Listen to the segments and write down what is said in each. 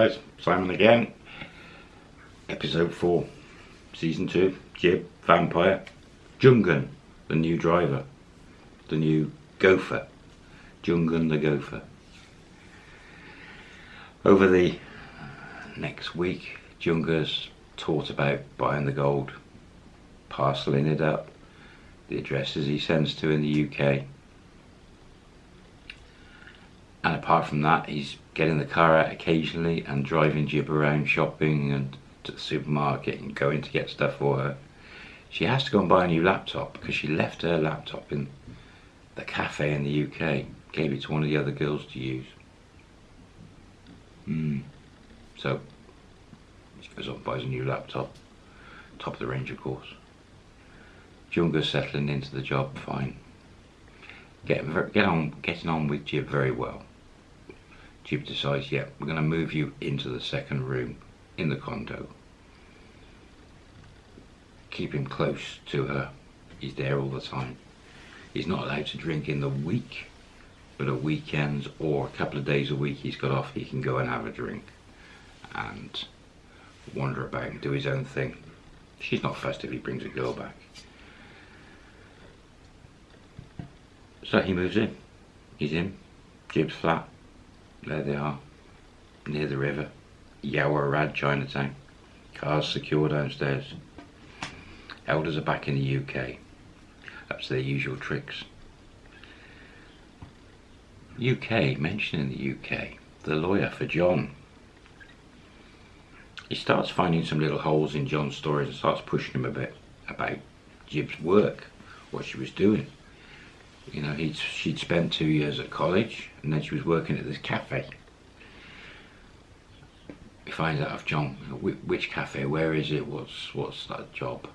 guys, Simon again. Episode 4, Season 2, Jib, Vampire, Jungan, the new driver, the new gopher, Jungan the gopher. Over the next week, Junga's taught about buying the gold, parceling it up, the addresses he sends to in the UK, and apart from that he's getting the car out occasionally and driving Jib around shopping and to the supermarket and going to get stuff for her. She has to go and buy a new laptop because she left her laptop in the cafe in the UK, gave it to one of the other girls to use. Mm. So she goes off and buys a new laptop, top of the range of course. Junga's settling into the job fine. Get, get on, getting on with Jib very well. Jib decides, yeah, we're going to move you into the second room in the condo. Keep him close to her. He's there all the time. He's not allowed to drink in the week, but at weekends or a couple of days a week he's got off, he can go and have a drink and wander about and do his own thing. She's not fussed if he brings a girl back. So he moves in. He's in. Jib's flat. There they are, near the river. Yaowarat, Chinatown. Cars secure downstairs. Elders are back in the UK. That's their usual tricks. UK, mentioning the UK, the lawyer for John. He starts finding some little holes in John's stories and starts pushing him a bit about Jib's work, what she was doing. You know, he'd, she'd spent two years at college and then she was working at this cafe. He finds out of John, which cafe, where is it, what's, what's that job.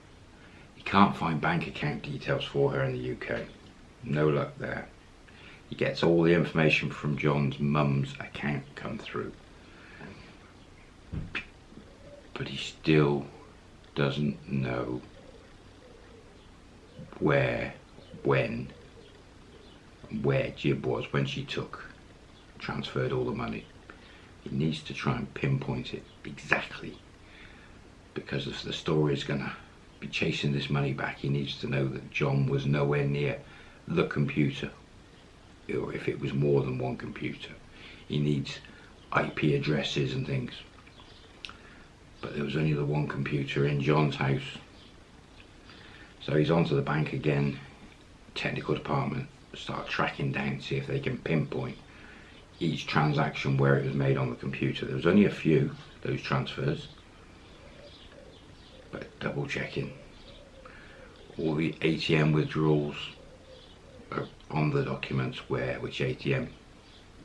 He can't find bank account details for her in the UK. No luck there. He gets all the information from John's mum's account come through. But he still doesn't know where, when, where Jib was when she took, transferred all the money. He needs to try and pinpoint it exactly because if the story is going to be chasing this money back, he needs to know that John was nowhere near the computer or if it was more than one computer. He needs IP addresses and things. But there was only the one computer in John's house. So he's on to the bank again, technical department, start tracking down, see if they can pinpoint each transaction where it was made on the computer. There was only a few, those transfers, but double checking. All the ATM withdrawals are on the documents where, which ATM.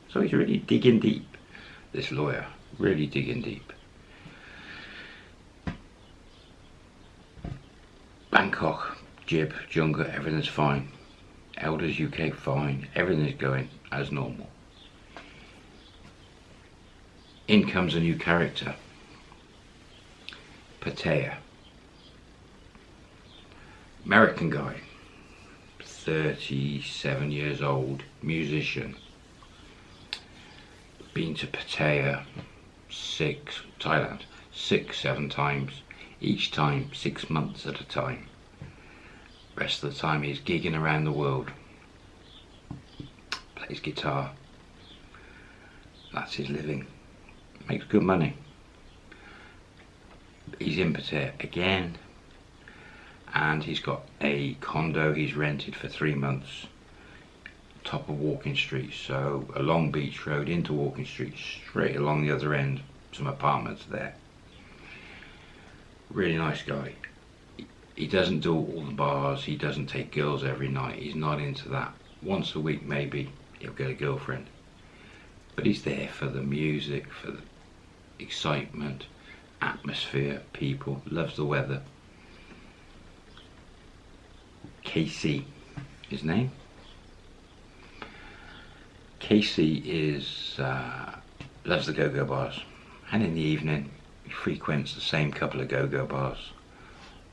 So he's really digging deep, this lawyer, really digging deep. Bangkok, Jib, Junga, everything's fine. Elders UK fine, everything is going as normal. In comes a new character, Pattaya. American guy, 37 years old, musician. Been to Pattaya six, Thailand, six, seven times, each time six months at a time. Rest of the time he's gigging around the world. Plays guitar. That's his living. Makes good money. He's in Pattaya again. And he's got a condo he's rented for three months. Top of Walking Street. So along Beach Road into Walking Street. Straight along the other end. Some apartments there. Really nice guy he doesn't do all the bars, he doesn't take girls every night, he's not into that. Once a week maybe he'll get a girlfriend. But he's there for the music, for the excitement, atmosphere, people, loves the weather. Casey, his name. Casey is uh, loves the go-go bars and in the evening he frequents the same couple of go-go bars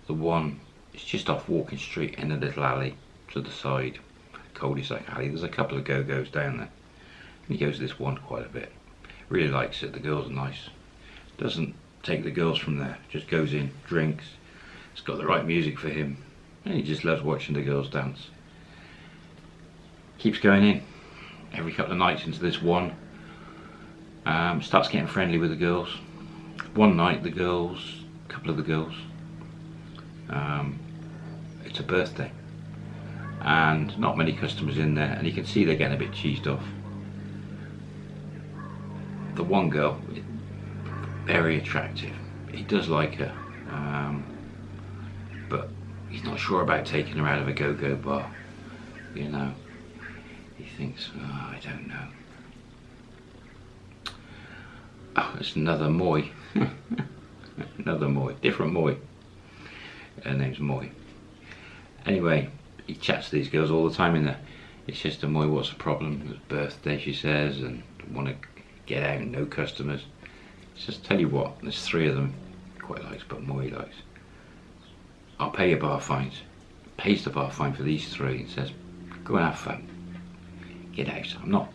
the one is just off Walking Street in a little alley to the side, cul-de-sac alley. There's a couple of go-go's down there. And he goes to this one quite a bit. Really likes it. The girls are nice. Doesn't take the girls from there. Just goes in, drinks. It's got the right music for him. And he just loves watching the girls dance. Keeps going in every couple of nights into this one. Um, starts getting friendly with the girls. One night the girls, a couple of the girls, um, it's a birthday and not many customers in there and you can see they're getting a bit cheesed off. The one girl, very attractive. He does like her, um, but he's not sure about taking her out of a go-go bar, you know. He thinks, oh, I don't know. Oh, it's another Moy. another Moy, different Moy. Her name's Moy. Anyway, he chats to these girls all the time in there. It's just a Moy, what's the problem? It's birthday, she says, and want to get out, no customers. It's just tell you what, there's three of them quite likes, but Moy likes. I'll pay your bar fines. Pays the bar fine for these three and says, go and have fun. Get out. I'm not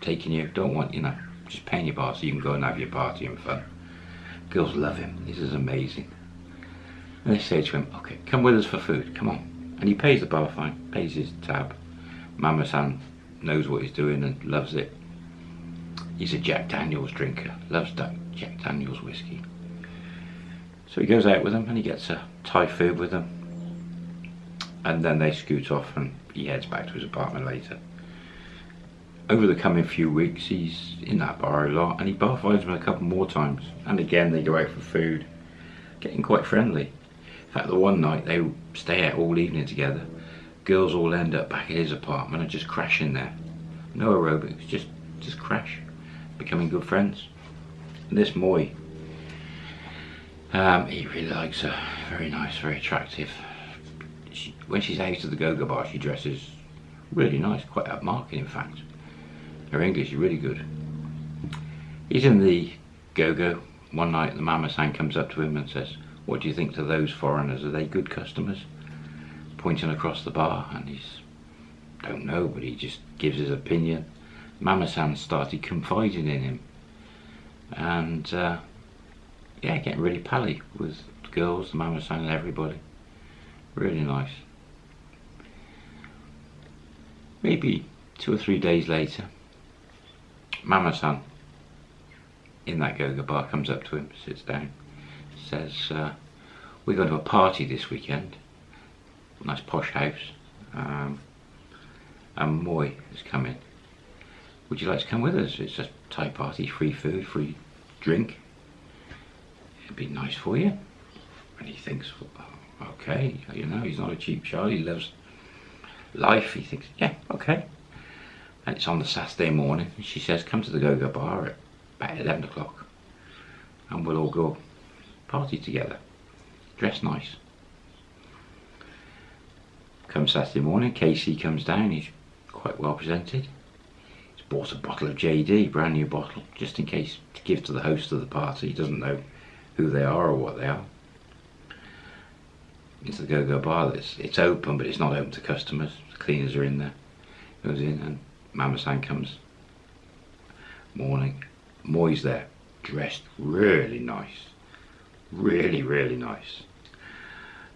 taking you, don't want, you know, just paying your bar so you can go and have your party and fun. Girls love him. This is amazing. And they say to him, okay, come with us for food, come on. And he pays the bar fine, pays his tab. Mama San knows what he's doing and loves it. He's a Jack Daniels drinker, loves Jack Daniels whiskey. So he goes out with them and he gets a Thai food with them. And then they scoot off and he heads back to his apartment later. Over the coming few weeks, he's in that bar a lot and he bar finds them a couple more times. And again, they go out for food, getting quite friendly. In fact, the one night they stay out all evening together. Girls all end up back at his apartment and just crash in there. No aerobics, just just crash, becoming good friends. And this Moy, um, he really likes her. Very nice, very attractive. She, when she's out of the go-go bar, she dresses really nice, quite upmarket in fact. Her English is really good. He's in the go-go. One night the mama san comes up to him and says, what do you think to those foreigners? Are they good customers? Pointing across the bar and he's, don't know, but he just gives his opinion. Mama San started confiding in him. And uh, yeah, getting really pally with the girls, the Mama San and everybody. Really nice. Maybe two or three days later, Mama San in that go-go bar comes up to him, sits down says, uh, we're going to a party this weekend. Nice posh house. Um, and Moy is coming. Would you like to come with us? It's a Thai party, free food, free drink. It'd be nice for you. And he thinks, okay, you know, he's not a cheap shot. He loves life. He thinks, yeah, okay. And it's on the Saturday morning. She says, come to the Go-Go Bar at about 11 o'clock. And we'll all go party together. Dress nice. Come Saturday morning, Casey comes down, he's quite well presented. He's bought a bottle of JD, brand new bottle, just in case to give to the host of the party. He doesn't know who they are or what they are. It's the go-go bar. It's, it's open, but it's not open to customers. The cleaners are in there. Goes in and Mama San comes. Morning. Moy's there, dressed really nice really really nice.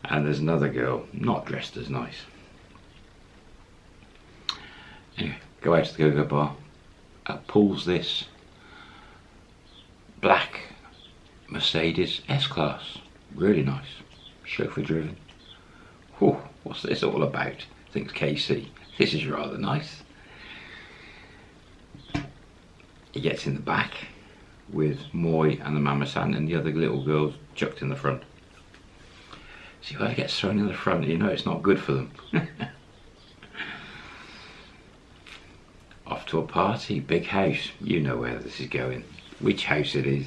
And there's another girl not dressed as nice. Anyway go out to the go-go bar. Uh, pulls this black Mercedes S-Class. Really nice. Chauffeur driven. Whew, what's this all about? Thinks Casey this is rather nice. He gets in the back with Moy and the Mama San and the other little girls chucked in the front. See, whoever gets thrown in the front, you know it's not good for them. Off to a party, big house. You know where this is going. Which house it is.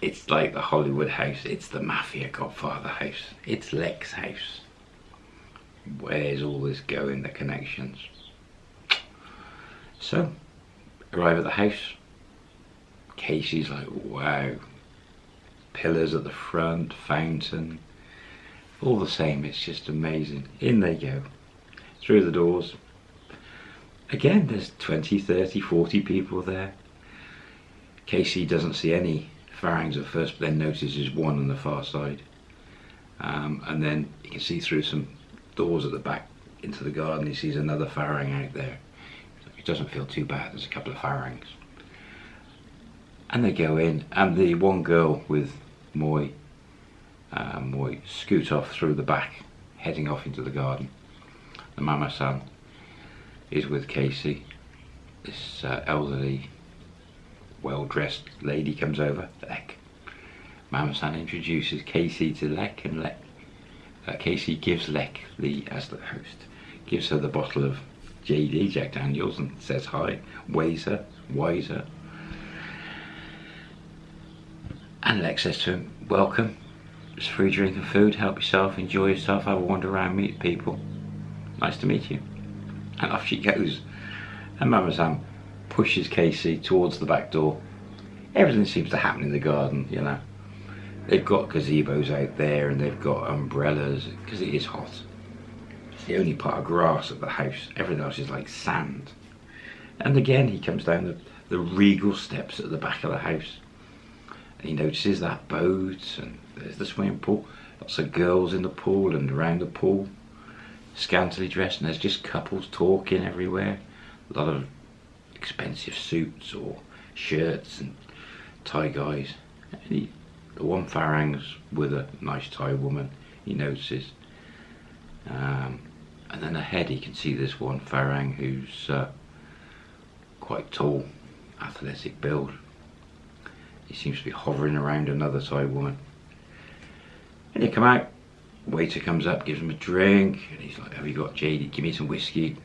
It's like the Hollywood house. It's the Mafia Godfather house. It's Lek's house. Where's all this going, the connections? So, arrive at the house. Casey's like, wow, pillars at the front, fountain, all the same, it's just amazing. In they go, through the doors. Again, there's 20, 30, 40 people there. Casey doesn't see any farangs at first, but then notices one on the far side. Um, and then he can see through some doors at the back into the garden. He sees another farang out there. It doesn't feel too bad. There's a couple of farangs. And they go in, and the one girl with Moy, uh, Moy scoot off through the back, heading off into the garden. The mama san is with Casey. This uh, elderly, well-dressed lady comes over, Lek. Mama san introduces Casey to Lek, and Lek, uh, Casey gives Lek, the as the host, gives her the bottle of JD, Jack Daniels, and says hi, wais her, wiser. And Lex says to him, welcome, it's free drink and food, help yourself, enjoy yourself, have a wander around, meet people. Nice to meet you. And off she goes. And Mama San pushes Casey towards the back door. Everything seems to happen in the garden, you know. They've got gazebos out there and they've got umbrellas because it is hot. It's the only part of grass at the house. Everything else is like sand. And again, he comes down the, the regal steps at the back of the house. He notices that boat and there's the swimming pool. Lots of girls in the pool and around the pool. Scantily dressed and there's just couples talking everywhere. A lot of expensive suits or shirts and Thai guys. And he, the one farang's with a nice Thai woman, he notices. Um, and then ahead he can see this one farang who's uh, quite tall, athletic build. He seems to be hovering around another Thai woman. And they come out, waiter comes up, gives him a drink, and he's like, have you got JD, give me some whiskey.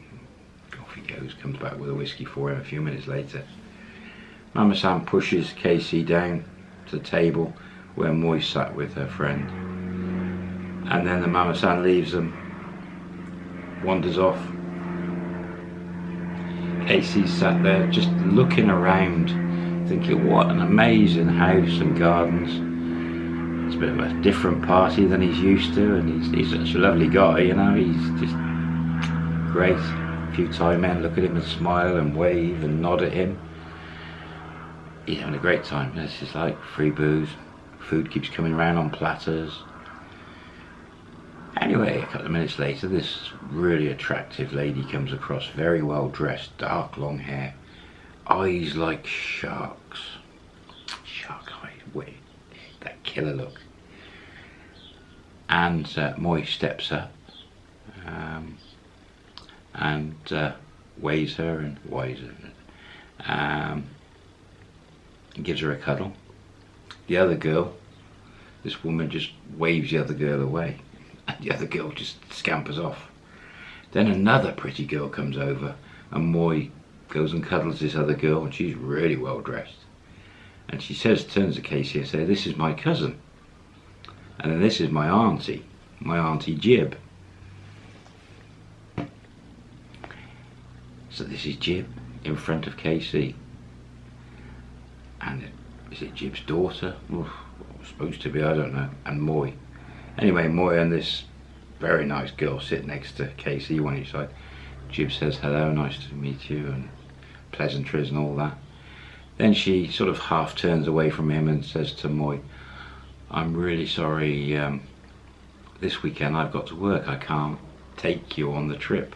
Off he goes, comes back with a whiskey for him a few minutes later. Mama San pushes Casey down to the table where Moy sat with her friend. And then the Mama San leaves them wanders off. Casey's sat there just looking around, thinking what an amazing house and gardens. It's a bit of a different party than he's used to and he's, he's such a lovely guy, you know, he's just great. A few Thai men look at him and smile and wave and nod at him. He's having a great time. It's just like free booze. Food keeps coming around on platters. Anyway, a couple of minutes later, this really attractive lady comes across, very well dressed, dark long hair, eyes like sharks. Shark eyes, wait, that killer look. And uh, Moy steps up um, and uh, wais her and wais her. Um, gives her a cuddle. The other girl, this woman just waves the other girl away and the other girl just scampers off. Then another pretty girl comes over and Moy goes and cuddles this other girl and she's really well dressed. And she says, turns to Casey and says, this is my cousin. And then this is my auntie, my auntie Jib. So this is Jib in front of Casey. And is it Jib's daughter? Oof, supposed to be, I don't know. And Moy. Anyway, Moy and this very nice girl sit next to Casey, one each side. Jib says hello, nice to meet you, and pleasantries and all that. Then she sort of half turns away from him and says to Moy, I'm really sorry, um, this weekend I've got to work, I can't take you on the trip.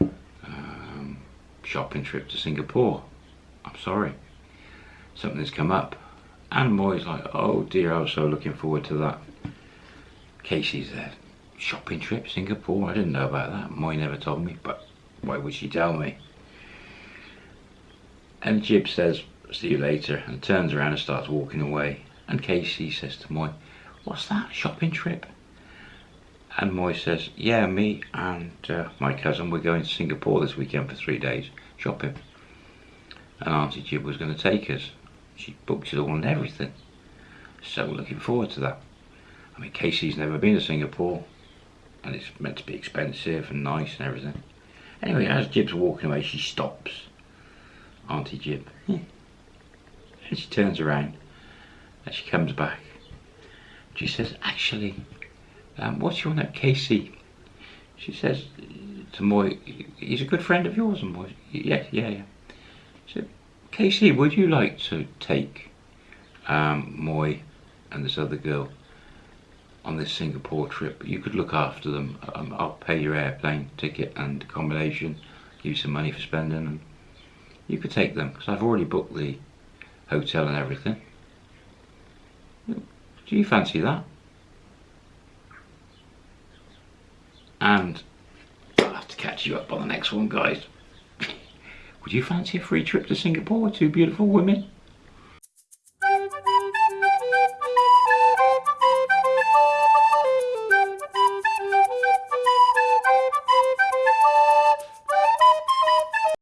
Um, shopping trip to Singapore. I'm sorry. Something's come up. And Moy's like, oh dear, I was so looking forward to that. Casey's there. Shopping trip, Singapore. I didn't know about that. Moy never told me, but why would she tell me? And Jib says, see you later, and turns around and starts walking away. And Casey says to Moy, what's that, shopping trip? And Moy says, yeah, me and uh, my cousin, we're going to Singapore this weekend for three days, shopping. And Auntie Jib was going to take us. She booked it all and everything. So looking forward to that. I mean, Casey's never been to Singapore, and it's meant to be expensive and nice and everything. Anyway, as Jib's walking away, she stops. Auntie Jib. Hmm. And she turns around, and she comes back. She says, actually, um, what's your name? Casey. She says to Moy, he's a good friend of yours, and Moy, yeah, yeah, yeah. She said, Casey, would you like to take um, Moy and this other girl on this Singapore trip? You could look after them. Um, I'll pay your airplane ticket and accommodation, give you some money for spending, you could take them because I've already booked the hotel and everything. Do you fancy that? And I'll have to catch you up on the next one, guys. Would you fancy a free trip to Singapore with two beautiful women?